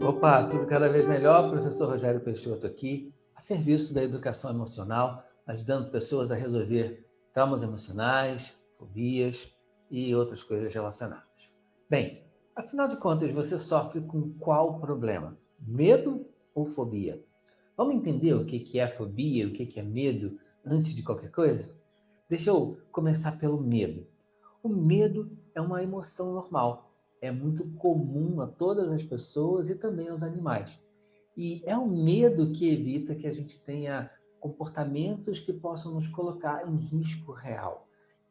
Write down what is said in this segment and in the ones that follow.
Opa, tudo cada vez melhor. Professor Rogério Peixoto aqui, a serviço da educação emocional, ajudando pessoas a resolver traumas emocionais, fobias e outras coisas relacionadas. Bem, afinal de contas, você sofre com qual problema? Medo ou fobia? Vamos entender o que é fobia, o que é medo, antes de qualquer coisa? Deixa eu começar pelo medo. O medo é uma emoção normal, é muito comum a todas as pessoas e também aos animais. E é o medo que evita que a gente tenha comportamentos que possam nos colocar em risco real,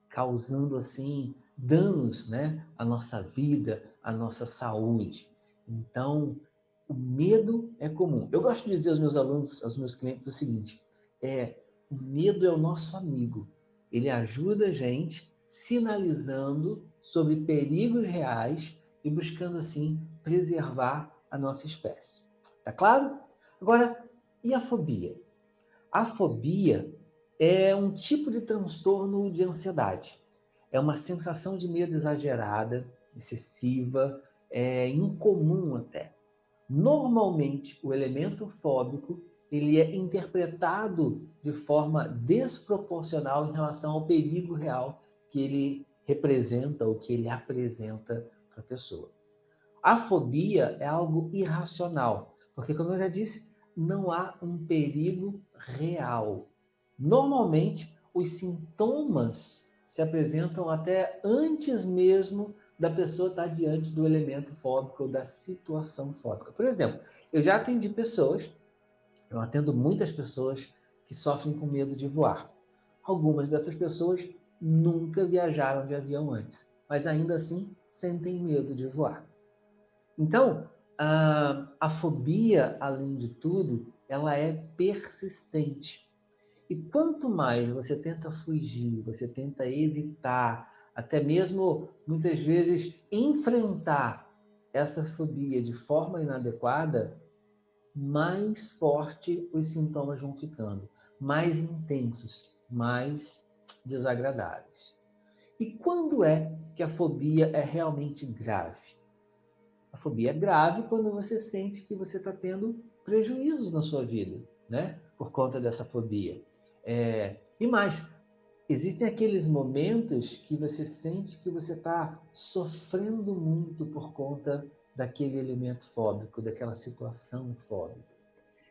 causando assim danos né, à nossa vida, à nossa saúde. Então, o medo é comum. Eu gosto de dizer aos meus alunos, aos meus clientes o seguinte, é, o medo é o nosso amigo. Ele ajuda a gente sinalizando sobre perigos reais e buscando, assim, preservar a nossa espécie. Tá claro? Agora, e a fobia? A fobia é um tipo de transtorno de ansiedade. É uma sensação de medo exagerada, excessiva, é incomum até. Normalmente, o elemento fóbico ele é interpretado de forma desproporcional em relação ao perigo real que ele representa ou que ele apresenta a pessoa. A fobia é algo irracional, porque, como eu já disse, não há um perigo real. Normalmente, os sintomas se apresentam até antes mesmo da pessoa estar diante do elemento fóbico ou da situação fóbica. Por exemplo, eu já atendi pessoas, eu atendo muitas pessoas que sofrem com medo de voar. Algumas dessas pessoas nunca viajaram de avião antes mas ainda assim sentem medo de voar. Então, a, a fobia, além de tudo, ela é persistente. E quanto mais você tenta fugir, você tenta evitar, até mesmo, muitas vezes, enfrentar essa fobia de forma inadequada, mais forte os sintomas vão ficando, mais intensos, mais desagradáveis. E quando é que a fobia é realmente grave? A fobia é grave quando você sente que você está tendo prejuízos na sua vida, né? Por conta dessa fobia. É... E mais, existem aqueles momentos que você sente que você está sofrendo muito por conta daquele elemento fóbico, daquela situação fóbica.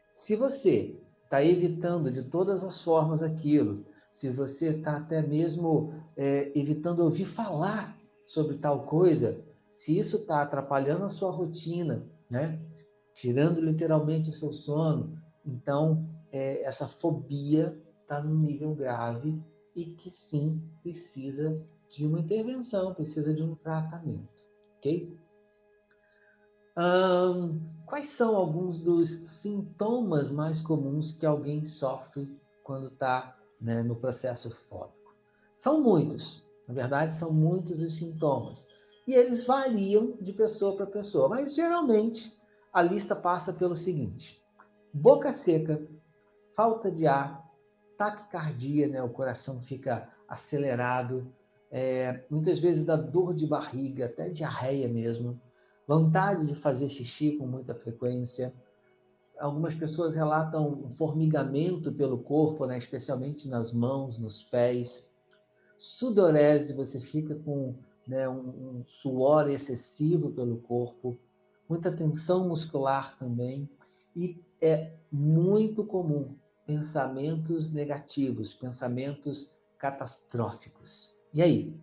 Se você está evitando de todas as formas aquilo, se você está até mesmo é, evitando ouvir falar sobre tal coisa, se isso está atrapalhando a sua rotina, né? tirando literalmente o seu sono, então é, essa fobia está num nível grave e que sim precisa de uma intervenção, precisa de um tratamento, ok? quais são alguns dos sintomas mais comuns que alguém sofre quando está né, no processo fóbico. São muitos, na verdade, são muitos os sintomas. E eles variam de pessoa para pessoa, mas geralmente a lista passa pelo seguinte: boca seca, falta de ar, taquicardia, né, o coração fica acelerado, é, muitas vezes dá dor de barriga, até diarreia mesmo, vontade de fazer xixi com muita frequência, algumas pessoas relatam um formigamento pelo corpo, né? especialmente nas mãos, nos pés. Sudorese, você fica com né, um, um suor excessivo pelo corpo. Muita tensão muscular também. E é muito comum pensamentos negativos, pensamentos catastróficos. E aí?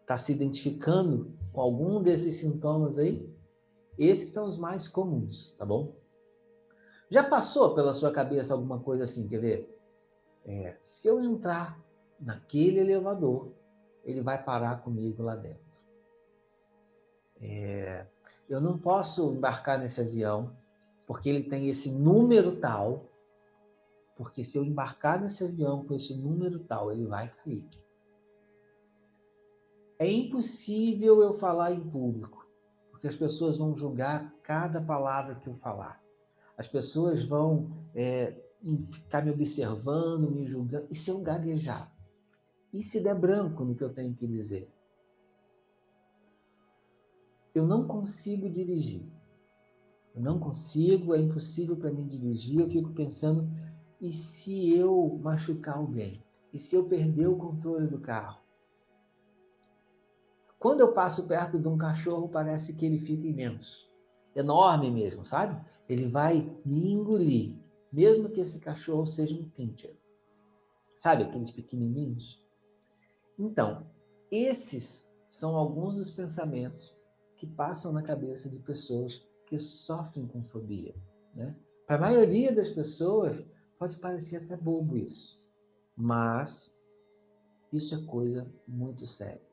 Está se identificando com algum desses sintomas aí? Esses são os mais comuns, tá bom? Já passou pela sua cabeça alguma coisa assim, quer ver? É, se eu entrar naquele elevador, ele vai parar comigo lá dentro. É, eu não posso embarcar nesse avião, porque ele tem esse número tal, porque se eu embarcar nesse avião com esse número tal, ele vai cair. É impossível eu falar em público, porque as pessoas vão julgar cada palavra que eu falar. As pessoas vão é, ficar me observando, me julgando. E se eu gaguejar? E se der branco no que eu tenho que dizer? Eu não consigo dirigir. Eu não consigo, é impossível para mim dirigir. Eu fico pensando, e se eu machucar alguém? E se eu perder o controle do carro? Quando eu passo perto de um cachorro, parece que ele fica imenso. Enorme mesmo, sabe? Ele vai me engolir, mesmo que esse cachorro seja um pincher. Sabe aqueles pequenininhos? Então, esses são alguns dos pensamentos que passam na cabeça de pessoas que sofrem com fobia. Né? Para a maioria das pessoas, pode parecer até bobo isso, mas isso é coisa muito séria.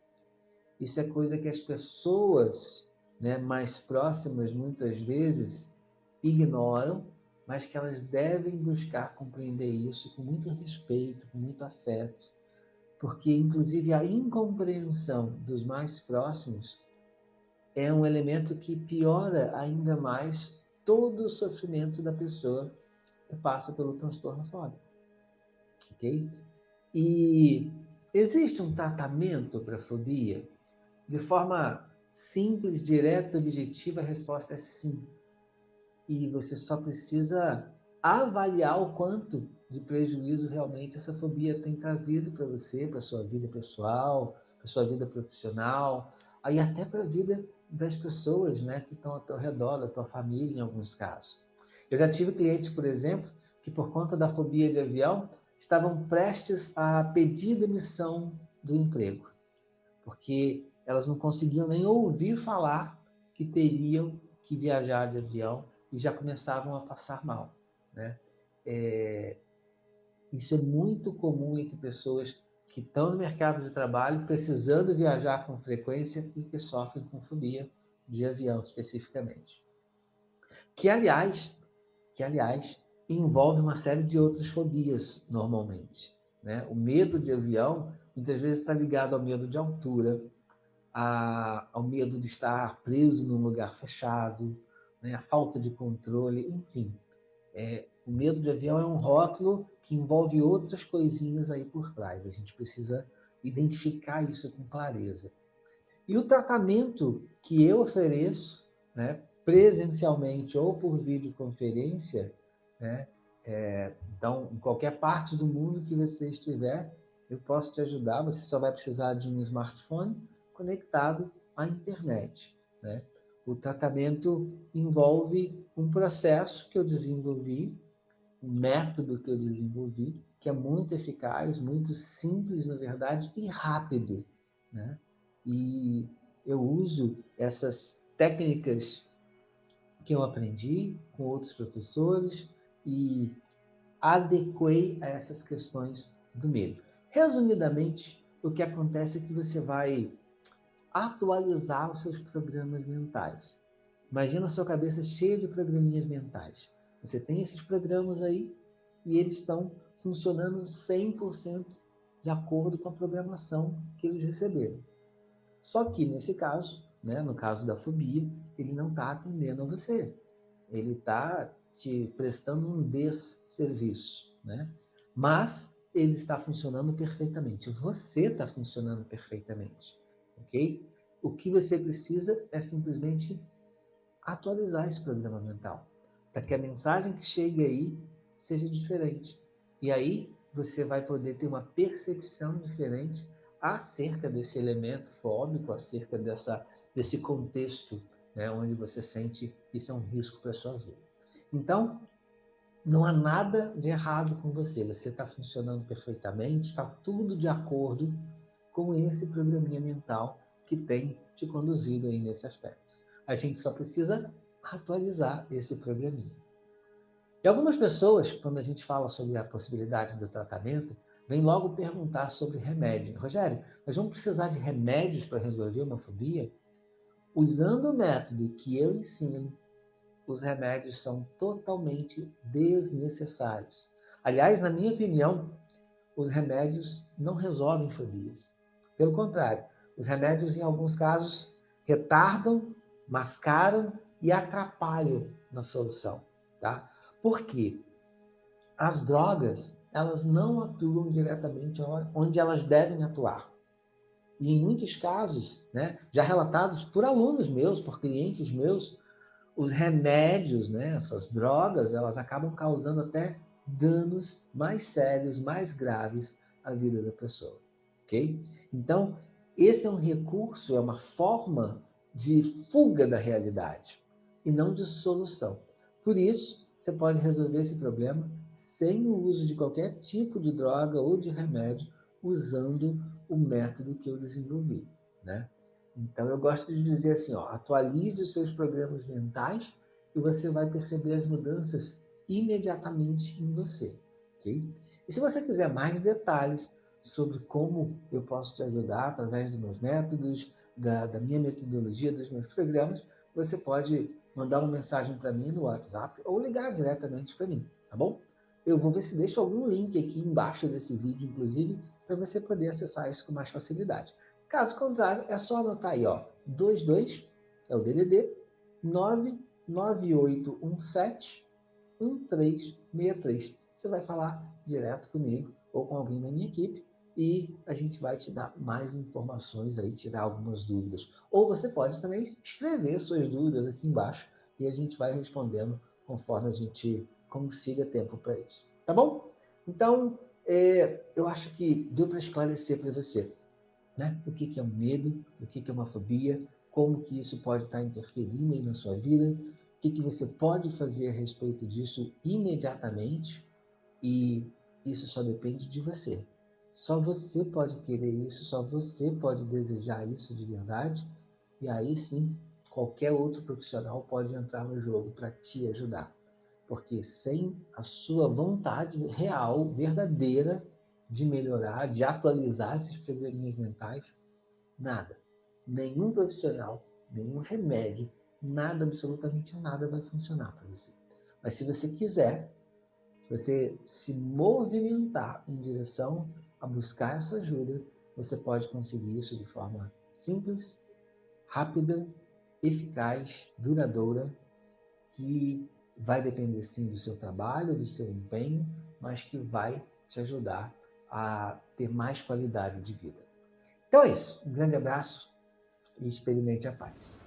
Isso é coisa que as pessoas né, mais próximas, muitas vezes, ignoram, mas que elas devem buscar compreender isso com muito respeito, com muito afeto, porque, inclusive, a incompreensão dos mais próximos é um elemento que piora ainda mais todo o sofrimento da pessoa que passa pelo transtorno fóbico. Ok? E existe um tratamento para a fobia? De forma simples, direta, objetiva, a resposta é sim. E você só precisa avaliar o quanto de prejuízo realmente essa fobia tem trazido para você, para sua vida pessoal, para sua vida profissional, aí até para a vida das pessoas né, que estão ao teu redor, da tua família, em alguns casos. Eu já tive clientes, por exemplo, que por conta da fobia de avião, estavam prestes a pedir demissão do emprego, porque elas não conseguiam nem ouvir falar que teriam que viajar de avião e já começavam a passar mal. Né? É, isso é muito comum entre pessoas que estão no mercado de trabalho, precisando viajar com frequência e que sofrem com fobia de avião, especificamente. Que, aliás, que, aliás envolve uma série de outras fobias, normalmente. Né? O medo de avião, muitas vezes, está ligado ao medo de altura, a, ao medo de estar preso num lugar fechado, né? a falta de controle, enfim. É, o medo de avião é um rótulo que envolve outras coisinhas aí por trás. A gente precisa identificar isso com clareza. E o tratamento que eu ofereço, né, presencialmente ou por videoconferência, né, é, então, em qualquer parte do mundo que você estiver, eu posso te ajudar. Você só vai precisar de um smartphone conectado à internet. Né? O tratamento envolve um processo que eu desenvolvi um método que eu desenvolvi, que é muito eficaz, muito simples, na verdade, e rápido. Né? E eu uso essas técnicas que eu aprendi com outros professores e adequei a essas questões do medo. Resumidamente, o que acontece é que você vai atualizar os seus programas mentais. Imagina a sua cabeça cheia de programinhas mentais. Você tem esses programas aí e eles estão funcionando 100% de acordo com a programação que eles receberam. Só que, nesse caso, né, no caso da fobia, ele não está atendendo a você. Ele está te prestando um desserviço. Né? Mas ele está funcionando perfeitamente. Você está funcionando perfeitamente. Ok? O que você precisa é simplesmente atualizar esse programa mental para que a mensagem que chegue aí seja diferente. E aí você vai poder ter uma percepção diferente acerca desse elemento fóbico, acerca dessa, desse contexto né, onde você sente que isso é um risco para a sua vida. Então, não há nada de errado com você, você está funcionando perfeitamente, está tudo de acordo com esse programinha mental que tem te conduzido aí nesse aspecto. A gente só precisa atualizar esse programinha. E algumas pessoas, quando a gente fala sobre a possibilidade do tratamento, vem logo perguntar sobre remédio. Rogério, nós vamos precisar de remédios para resolver uma fobia? Usando o método que eu ensino, os remédios são totalmente desnecessários. Aliás, na minha opinião, os remédios não resolvem fobias. Pelo contrário, os remédios, em alguns casos, retardam, mascaram e atrapalham na solução. Tá? Por quê? As drogas, elas não atuam diretamente onde elas devem atuar. E em muitos casos, né, já relatados por alunos meus, por clientes meus, os remédios, né, essas drogas, elas acabam causando até danos mais sérios, mais graves à vida da pessoa, Então, esse é um recurso, é uma forma de fuga da realidade e não de solução. Por isso, você pode resolver esse problema sem o uso de qualquer tipo de droga ou de remédio, usando o método que eu desenvolvi, né? Então, eu gosto de dizer assim, ó, atualize os seus programas mentais e você vai perceber as mudanças imediatamente em você? E se você quiser mais detalhes sobre como eu posso te ajudar através dos meus métodos, da, da minha metodologia, dos meus programas, você pode mandar uma mensagem para mim no WhatsApp ou ligar diretamente para mim, tá bom? Eu vou ver se deixo algum link aqui embaixo desse vídeo, inclusive, para você poder acessar isso com mais facilidade. Caso contrário, é só anotar aí, ó, 22, é o DDD, 99817 1363. Você vai falar direto comigo ou com alguém da minha equipe e a gente vai te dar mais informações aí, tirar algumas dúvidas. Ou você pode também escrever suas dúvidas aqui embaixo e a gente vai respondendo conforme a gente consiga tempo para isso. Tá bom? Então, é, eu acho que deu para esclarecer para você né? o que, que é um medo, o que, que é uma fobia, como que isso pode estar interferindo aí na sua vida, o que, que você pode fazer a respeito disso imediatamente e isso só depende de você. Só você pode querer isso, só você pode desejar isso de verdade e aí sim, qualquer outro profissional pode entrar no jogo para te ajudar. Porque sem a sua vontade real, verdadeira, de melhorar, de atualizar esses probleminhas mentais, nada. Nenhum profissional, nenhum remédio, nada, absolutamente nada vai funcionar para você. Mas se você quiser, se você se movimentar em direção a buscar essa ajuda, você pode conseguir isso de forma simples, rápida, eficaz, duradoura, que vai depender sim do seu trabalho, do seu empenho, mas que vai te ajudar a ter mais qualidade de vida. Então é isso. Um grande abraço e experimente a paz.